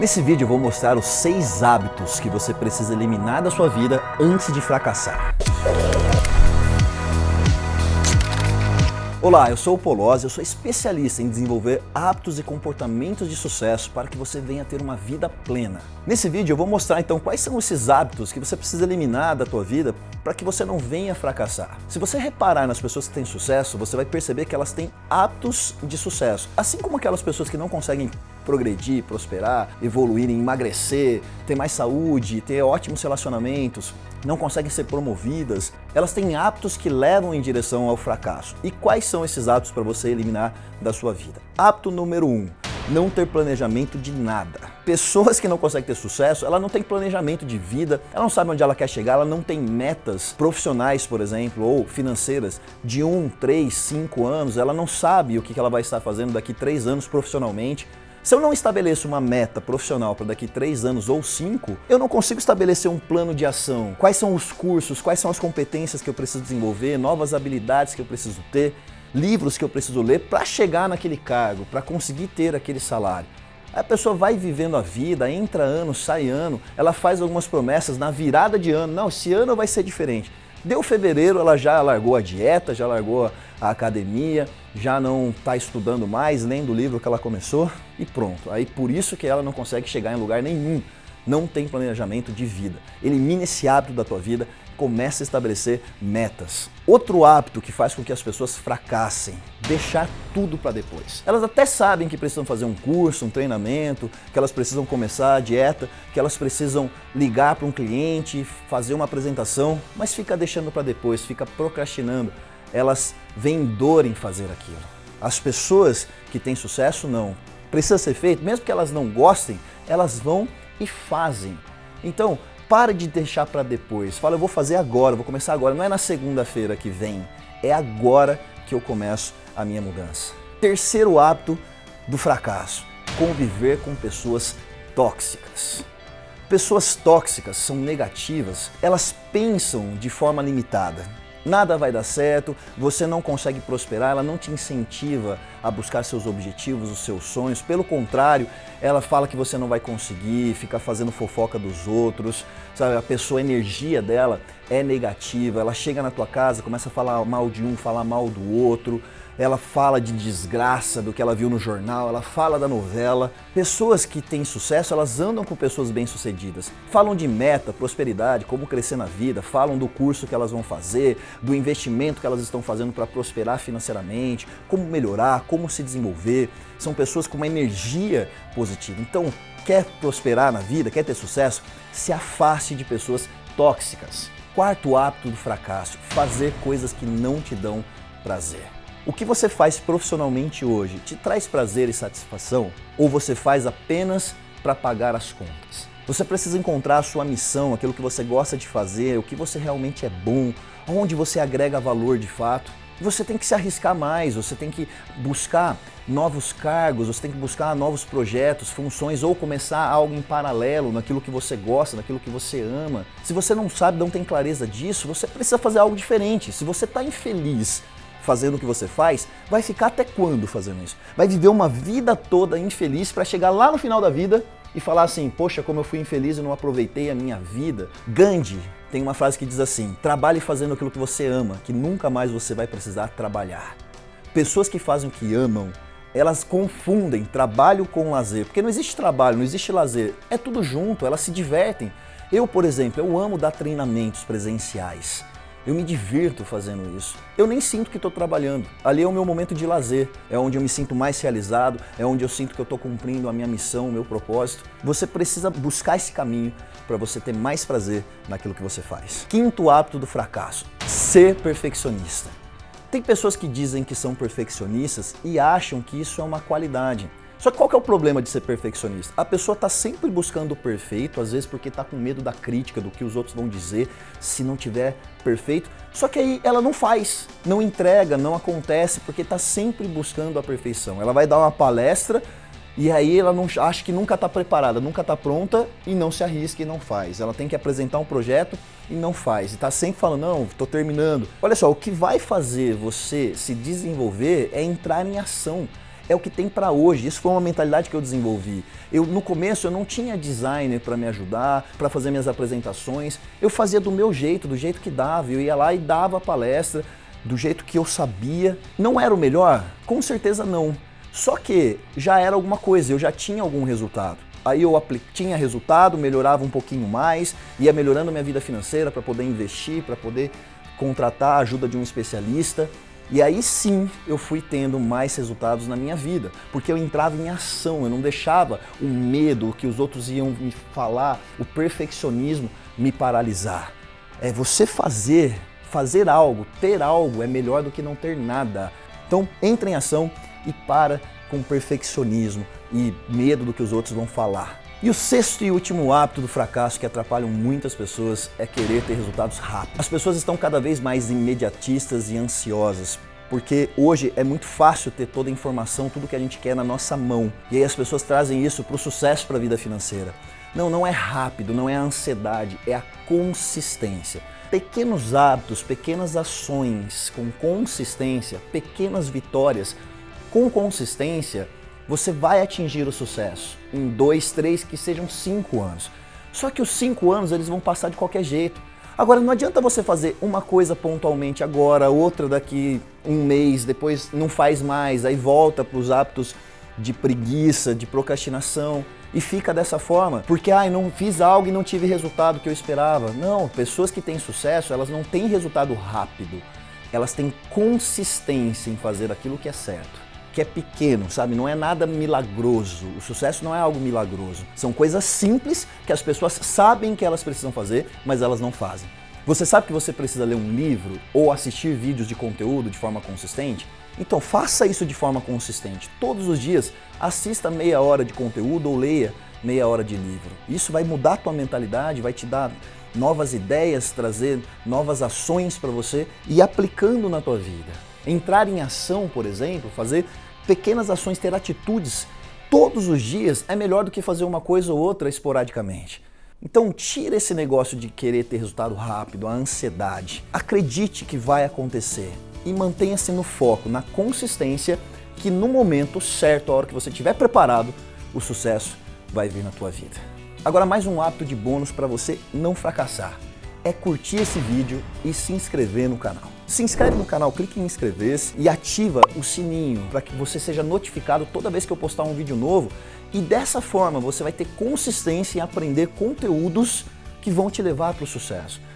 Nesse vídeo eu vou mostrar os seis hábitos que você precisa eliminar da sua vida antes de fracassar. Olá, eu sou o Polozzi, eu sou especialista em desenvolver hábitos e comportamentos de sucesso para que você venha ter uma vida plena. Nesse vídeo eu vou mostrar então quais são esses hábitos que você precisa eliminar da tua vida para que você não venha fracassar. Se você reparar nas pessoas que têm sucesso, você vai perceber que elas têm hábitos de sucesso. Assim como aquelas pessoas que não conseguem progredir, prosperar, evoluir, emagrecer, ter mais saúde, ter ótimos relacionamentos, não conseguem ser promovidas, elas têm hábitos que levam em direção ao fracasso. E quais são esses hábitos para você eliminar da sua vida? Hábito número um, não ter planejamento de nada. Pessoas que não conseguem ter sucesso, ela não tem planejamento de vida, ela não sabe onde ela quer chegar, ela não tem metas profissionais, por exemplo, ou financeiras de um, três, cinco anos, ela não sabe o que ela vai estar fazendo daqui três anos profissionalmente, se eu não estabeleço uma meta profissional para daqui três anos ou cinco, eu não consigo estabelecer um plano de ação. Quais são os cursos, quais são as competências que eu preciso desenvolver, novas habilidades que eu preciso ter, livros que eu preciso ler para chegar naquele cargo, para conseguir ter aquele salário. A pessoa vai vivendo a vida, entra ano, sai ano, ela faz algumas promessas na virada de ano. Não, esse ano vai ser diferente. Deu fevereiro, ela já largou a dieta, já largou a academia, já não está estudando mais, lendo o livro que ela começou e pronto. Aí por isso que ela não consegue chegar em lugar nenhum. Não tem planejamento de vida. Elimine esse hábito da tua vida, comece a estabelecer metas. Outro hábito que faz com que as pessoas fracassem, deixar tudo para depois. Elas até sabem que precisam fazer um curso, um treinamento, que elas precisam começar a dieta, que elas precisam ligar para um cliente, fazer uma apresentação, mas fica deixando para depois, fica procrastinando. Elas veem dor em fazer aquilo. As pessoas que têm sucesso, não. Precisa ser feito, mesmo que elas não gostem, elas vão e fazem. Então, para de deixar para depois. Fala, eu vou fazer agora, vou começar agora. Não é na segunda-feira que vem, é agora que eu começo a minha mudança. Terceiro hábito do fracasso, conviver com pessoas tóxicas. Pessoas tóxicas são negativas, elas pensam de forma limitada nada vai dar certo, você não consegue prosperar, ela não te incentiva a buscar seus objetivos, os seus sonhos, pelo contrário, ela fala que você não vai conseguir, fica fazendo fofoca dos outros, sabe? A pessoa, a energia dela é negativa, ela chega na tua casa, começa a falar mal de um, falar mal do outro, ela fala de desgraça do que ela viu no jornal, ela fala da novela. Pessoas que têm sucesso, elas andam com pessoas bem-sucedidas. Falam de meta, prosperidade, como crescer na vida, falam do curso que elas vão fazer, do investimento que elas estão fazendo para prosperar financeiramente, como melhorar, como se desenvolver. São pessoas com uma energia positiva. Então, quer prosperar na vida, quer ter sucesso, se afaste de pessoas tóxicas. Quarto hábito do fracasso, fazer coisas que não te dão prazer. O que você faz profissionalmente hoje te traz prazer e satisfação ou você faz apenas para pagar as contas? Você precisa encontrar a sua missão, aquilo que você gosta de fazer, o que você realmente é bom, onde você agrega valor de fato. Você tem que se arriscar mais, você tem que buscar novos cargos, você tem que buscar novos projetos, funções ou começar algo em paralelo naquilo que você gosta, naquilo que você ama. Se você não sabe, não tem clareza disso, você precisa fazer algo diferente. Se você está infeliz fazendo o que você faz, vai ficar até quando fazendo isso? Vai viver uma vida toda infeliz para chegar lá no final da vida e falar assim, poxa, como eu fui infeliz e não aproveitei a minha vida. Gandhi tem uma frase que diz assim, trabalhe fazendo aquilo que você ama, que nunca mais você vai precisar trabalhar. Pessoas que fazem o que amam, elas confundem trabalho com lazer, porque não existe trabalho, não existe lazer, é tudo junto, elas se divertem. Eu, por exemplo, eu amo dar treinamentos presenciais. Eu me divirto fazendo isso. Eu nem sinto que estou trabalhando. Ali é o meu momento de lazer, é onde eu me sinto mais realizado, é onde eu sinto que eu estou cumprindo a minha missão, o meu propósito. Você precisa buscar esse caminho para você ter mais prazer naquilo que você faz. Quinto hábito do fracasso, ser perfeccionista. Tem pessoas que dizem que são perfeccionistas e acham que isso é uma qualidade. Só que qual que é o problema de ser perfeccionista? A pessoa está sempre buscando o perfeito, às vezes porque está com medo da crítica, do que os outros vão dizer, se não tiver perfeito. Só que aí ela não faz, não entrega, não acontece, porque está sempre buscando a perfeição. Ela vai dar uma palestra e aí ela não, acha que nunca está preparada, nunca está pronta e não se arrisca e não faz. Ela tem que apresentar um projeto e não faz. E está sempre falando, não, estou terminando. Olha só, o que vai fazer você se desenvolver é entrar em ação é o que tem para hoje. Isso foi uma mentalidade que eu desenvolvi. Eu no começo eu não tinha designer para me ajudar, para fazer minhas apresentações. Eu fazia do meu jeito, do jeito que dava. Eu ia lá e dava a palestra do jeito que eu sabia. Não era o melhor? Com certeza não. Só que já era alguma coisa, eu já tinha algum resultado. Aí eu tinha resultado, melhorava um pouquinho mais, ia melhorando minha vida financeira para poder investir, para poder contratar a ajuda de um especialista. E aí sim eu fui tendo mais resultados na minha vida, porque eu entrava em ação, eu não deixava o medo, que os outros iam me falar, o perfeccionismo me paralisar. É você fazer, fazer algo, ter algo é melhor do que não ter nada. Então entre em ação e para com perfeccionismo e medo do que os outros vão falar. E o sexto e último hábito do fracasso que atrapalham muitas pessoas é querer ter resultados rápidos. As pessoas estão cada vez mais imediatistas e ansiosas, porque hoje é muito fácil ter toda a informação, tudo que a gente quer na nossa mão. E aí as pessoas trazem isso para o sucesso para a vida financeira. Não, não é rápido, não é a ansiedade, é a consistência. Pequenos hábitos, pequenas ações com consistência, pequenas vitórias com consistência você vai atingir o sucesso em dois, três, que sejam cinco anos. Só que os cinco anos eles vão passar de qualquer jeito. Agora não adianta você fazer uma coisa pontualmente agora, outra daqui um mês, depois não faz mais, aí volta para os hábitos de preguiça, de procrastinação e fica dessa forma, porque ai, não fiz algo e não tive resultado que eu esperava. Não, pessoas que têm sucesso, elas não têm resultado rápido. Elas têm consistência em fazer aquilo que é certo que é pequeno, sabe? Não é nada milagroso. O sucesso não é algo milagroso. São coisas simples que as pessoas sabem que elas precisam fazer, mas elas não fazem. Você sabe que você precisa ler um livro ou assistir vídeos de conteúdo de forma consistente? Então faça isso de forma consistente. Todos os dias assista meia hora de conteúdo ou leia meia hora de livro. Isso vai mudar a tua mentalidade, vai te dar novas ideias, trazer novas ações para você e aplicando na tua vida. Entrar em ação, por exemplo, fazer pequenas ações, ter atitudes todos os dias é melhor do que fazer uma coisa ou outra esporadicamente. Então tira esse negócio de querer ter resultado rápido, a ansiedade. Acredite que vai acontecer e mantenha-se no foco, na consistência, que no momento certo, a hora que você estiver preparado, o sucesso vai vir na tua vida. Agora mais um hábito de bônus para você não fracassar é curtir esse vídeo e se inscrever no canal. Se inscreve no canal, clique em inscrever-se e ativa o sininho para que você seja notificado toda vez que eu postar um vídeo novo e dessa forma você vai ter consistência em aprender conteúdos que vão te levar para o sucesso.